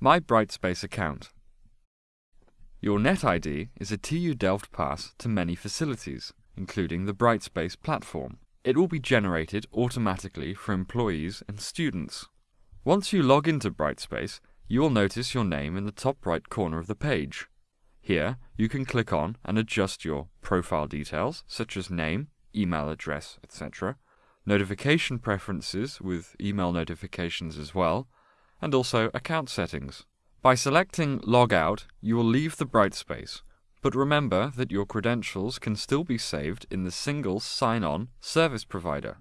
My Brightspace account. Your NetID is a TU Delft pass to many facilities, including the Brightspace platform. It will be generated automatically for employees and students. Once you log into Brightspace, you will notice your name in the top right corner of the page. Here, you can click on and adjust your profile details, such as name, email address, etc., notification preferences with email notifications as well, and also account settings. By selecting Log Out, you will leave the Brightspace, but remember that your credentials can still be saved in the single sign-on service provider.